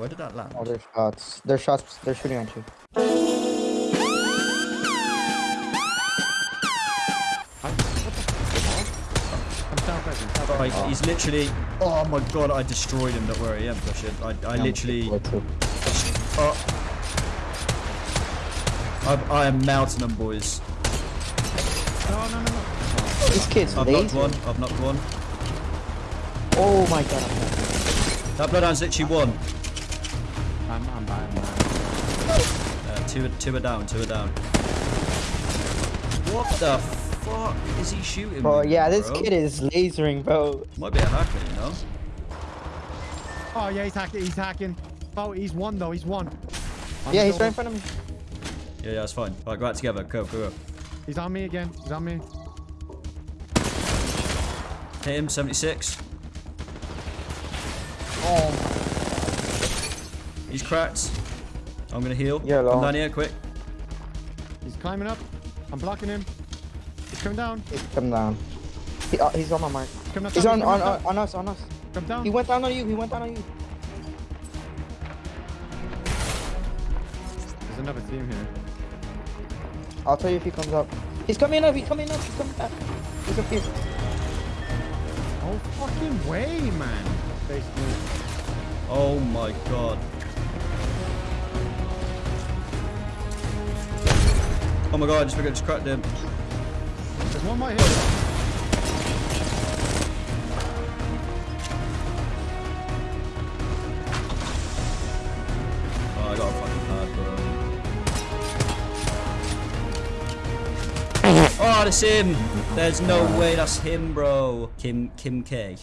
Where did that land? Oh, there's shots. There's shots. They're shooting at you. I'm south present. South Oh, he's, he's literally. Oh my god, I destroyed him. Don't worry, yeah, push it. I, I literally. Oh. I, I am melting them, boys. No, no, no, no. These kids I've knocked lazy. one. I've knocked one. Oh my god. That bloodhound's literally one. I'm, I'm bad, I'm bad. Uh, two, two are down. Two are down. What the fuck is he shooting? Bro, me, yeah, this bro? kid is lasering, bro. might be a hacker, you know. Oh, yeah, he's hacking. He's hacking. Oh, he's one, though. He's one. On Yeah, he's right in front of me. Yeah, yeah, it's fine. All right, go out together. Go, go, go. He's on me again. He's on me. Hit him. 76. Oh, He's cracked. I'm gonna heal. Yeah, Come long. down here, quick. He's climbing up. I'm blocking him. He's coming down. he's come down. He, uh, he's on my mark. He's coming. He's on, on, on, on us, on us. Come down. He went down on you. He went down on you. There's another team here. I'll tell you if he comes up. He's coming up. He's coming up. He's coming back. He's up here. Oh, fucking way, man. Basically. Oh my god. Oh my god, I just figured I just cracked him. There's one right here. Oh, I got a fucking card, bro. Oh, that's him! There's no way that's him, bro. Kim, Kim K.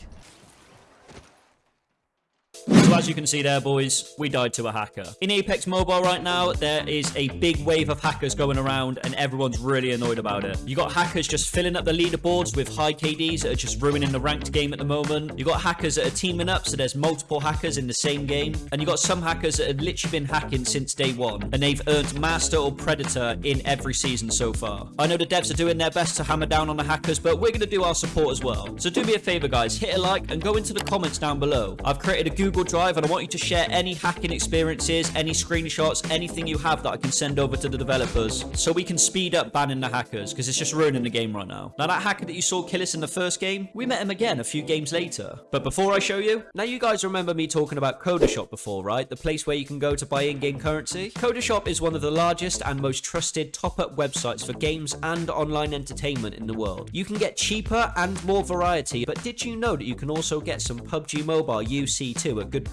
As you can see there, boys, we died to a hacker. In Apex Mobile right now, there is a big wave of hackers going around and everyone's really annoyed about it. You got hackers just filling up the leaderboards with high KDs that are just ruining the ranked game at the moment. You got hackers that are teaming up, so there's multiple hackers in the same game. And you got some hackers that have literally been hacking since day one, and they've earned Master or Predator in every season so far. I know the devs are doing their best to hammer down on the hackers, but we're going to do our support as well. So do me a favor, guys, hit a like and go into the comments down below. I've created a Google Drive and I want you to share any hacking experiences, any screenshots, anything you have that I can send over to the developers so we can speed up banning the hackers because it's just ruining the game right now. Now that hacker that you saw kill us in the first game, we met him again a few games later. But before I show you, now you guys remember me talking about Codashop before, right? The place where you can go to buy in-game currency. Codashop is one of the largest and most trusted top-up websites for games and online entertainment in the world. You can get cheaper and more variety, but did you know that you can also get some PUBG Mobile UC2 at good?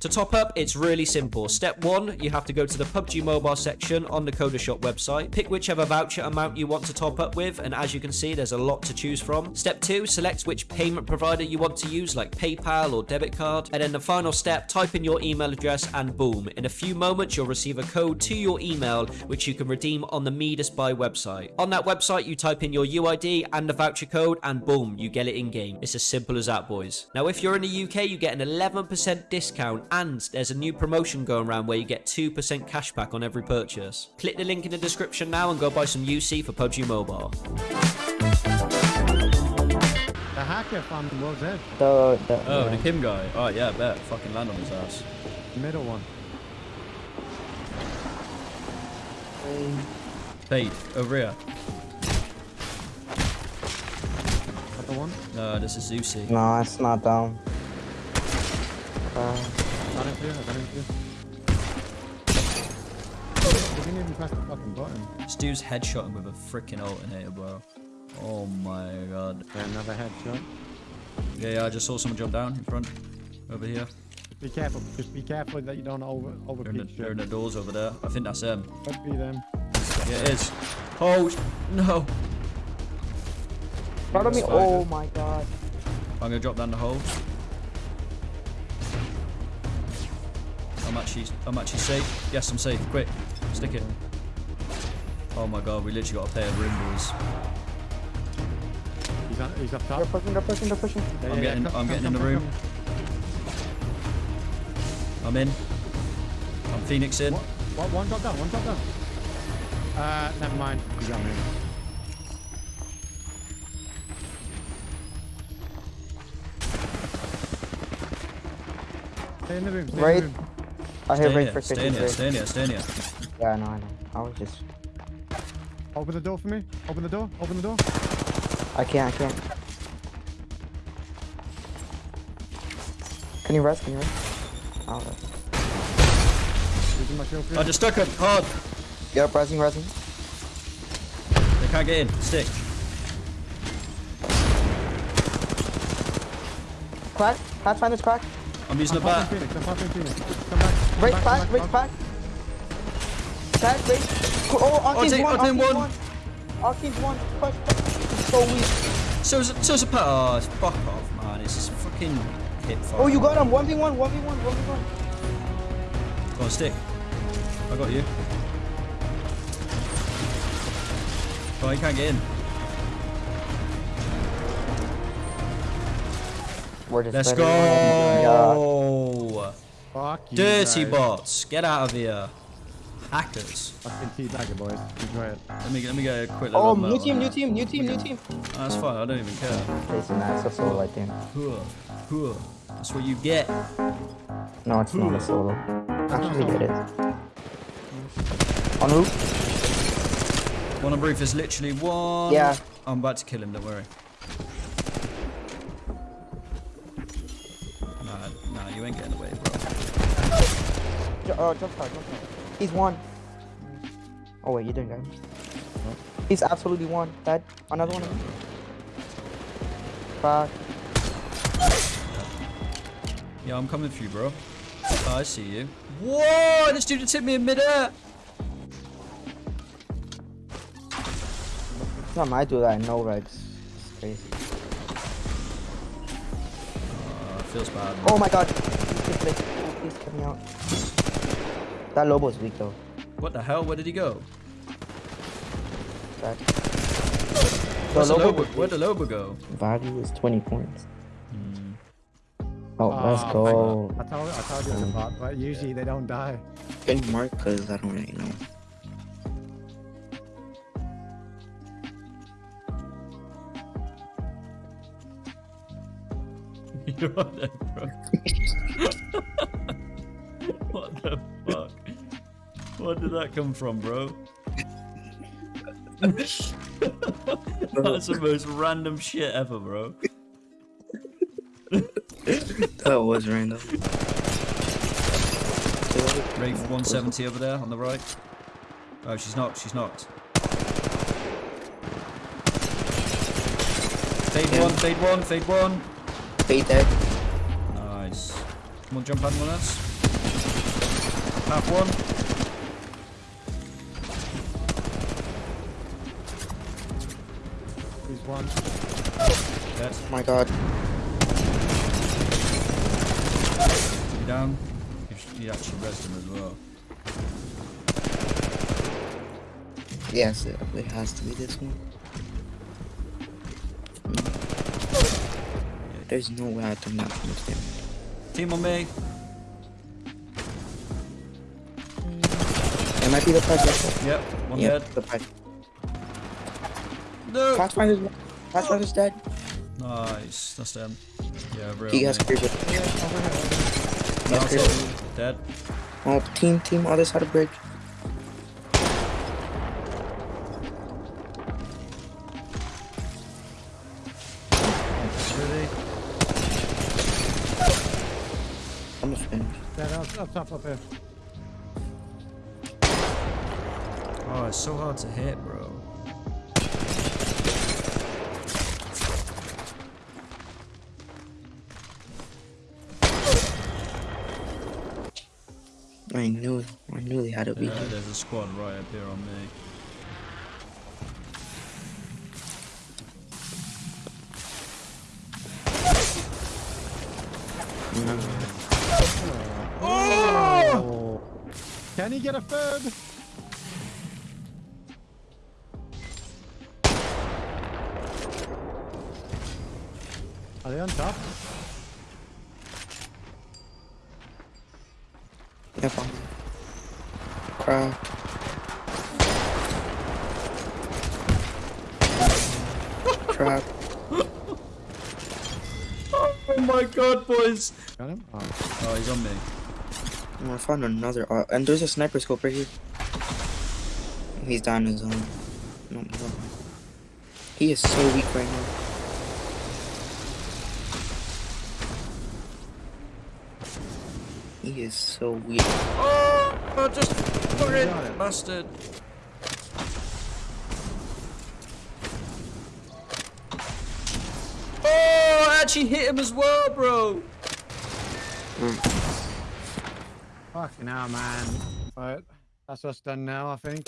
To top up, it's really simple. Step one, you have to go to the PUBG Mobile section on the Codashop website, pick whichever voucher amount you want to top up with, and as you can see, there's a lot to choose from. Step two, select which payment provider you want to use, like PayPal or debit card. And then the final step, type in your email address and boom. In a few moments, you'll receive a code to your email, which you can redeem on the Midas Buy website. On that website, you type in your UID and the voucher code, and boom, you get it in game. It's as simple as that, boys. Now, if you're in the UK, you get an 11% discount, and there's a new promotion going around where you get 2% cashback on every purchase. Click the link in the description now and go buy some UC for PUBG Mobile. The hacker from World's Edge. The, the, Oh, yeah. the Kim guy. Oh, yeah, I bet. Fucking land on his ass. The middle one. Fade, over here. Got the one. No, this is Zeusy. No, it's not down. Uh, Got him clear. I got him clear. He didn't even press the fucking button. This dude's headshotting with a freaking alternator, bro. Oh my god. Yeah, another headshot. Yeah, yeah, I just saw someone jump down in front. Over here. Be careful. Just be careful that you don't over over They're in, the, they're in the doors over there. I think that's them. Could be them. Yeah, it is. Oh, no. front of me. Oh my god. I'm gonna drop down the hole. I'm actually, I'm actually safe. Yes, I'm safe. Quick, stick it. Oh my god, we literally got to pay a room, boys. He's on. He's up top. They're pushing, they're pushing, they're pushing. Yeah, I'm yeah, getting- yeah, come- I'm come- getting in the room. come- I'm in. I'm Phoenix in. What? What? One drop down. One drop down. Uh, never mind. He's on me. Stay in the room. Stay Right. in the room. I hear Stay in Ray here, for stay in here, 53. stay in here, stay in here. Yeah, I know, I know. I was just. Open the door for me. Open the door. Open the door. I can't, I can't. Can you rest? Can you rest? I'll rest. Using my shield you. Oh, I just stuck him hard. Yep, resing, resing. They can't get in. Stick. Crack? Pathfinder's crack? I'm using I'm the popping bat. Phoenix. I'm popping Phoenix. Come back. Come Raise back, back, come raise back. back. Back, raise. Oh, Octane's take- one, Arcane Octane's one. one. Octane's one. Push, push. He's so weak. So is so is a pat. Oh, it's fuck off, man. It's just fucking hit fire. Oh, you got him. 1v1, 1v1, 1v1. Go on, stick. I got you. Oh, he can't get in. We're just Let's better than him. Yeah. go. Fuck you Dirty guys. bots, get out of here. Hackers. Fucking teabagger, boys. Enjoy it. Let me let me get a quick little. Oh, note new team, new team, new team, new team. Oh, that's fine. I don't even care. Jason, that's a solo, I think. Huh, huh. That's what you get. No, it's not a solo. Actually, it is. On roof? One on brief is literally one. Yeah. I'm about to kill him. Don't worry. Nah, nah, you ain't getting away, bro. Uh, jump start, jump start. He's one. Oh wait, you didn't get him. He's absolutely one. Dead. Another one. Back. Yeah, I'm coming for you, bro. Oh, I see you. Whoa! This dude just hit me in midair. Time I do that no regs. It's crazy. Feels bad. Oh my god. Please, get me out. That Loba's weak though. What the hell? Where did he go? That. Where's the Loba Loba? Where'd the Loba go? value is 20 points. Oh, Ah, let's go. I told, I told you in the bot, but usually they don't die. Any mark because I don't really know. You're on bro. what the fuck? Where did that come from, bro? That's the most random shit ever, bro. That was random. Wraith 170 over there on the right. Oh, she's knocked. She's knocked. Fade one, fade one, fade one. Fade dead. Nice. Come on, jump on one us. Half one. He's one. Dead. Oh my god. You down. You sh- You actually rezzed him as well. Yes, it, it has to be this one. There's no way I done that much damage. Team on me. It might be the project. Yep, one Yeah, dead. the project. No. Pathfinder's, Pathfinder's dead. Nice. That's them. Yeah, real. He has me. cleared it. He has cleared it. Dead. Oh, team, team, other side of bridge. Up, up top, up here. Oh, it's so hard to hit, bro. I knew, I knew they had to be Yeah, here. there's a squad right up here on me. Can he get a third? Are they on top? Yep. Crap. Crap. Oh my god, boys! Got him? Oh. Oh, he's on me. I'm gonna find another. Uh, and there's a sniper scope right here. He's down his own. No, no. He is so weak right now. He is so weak. Oh, oh just fucking got it. bastard. Oh, I actually hit him as well, bro. Fucking hell, man. Right, that's us done now, I think.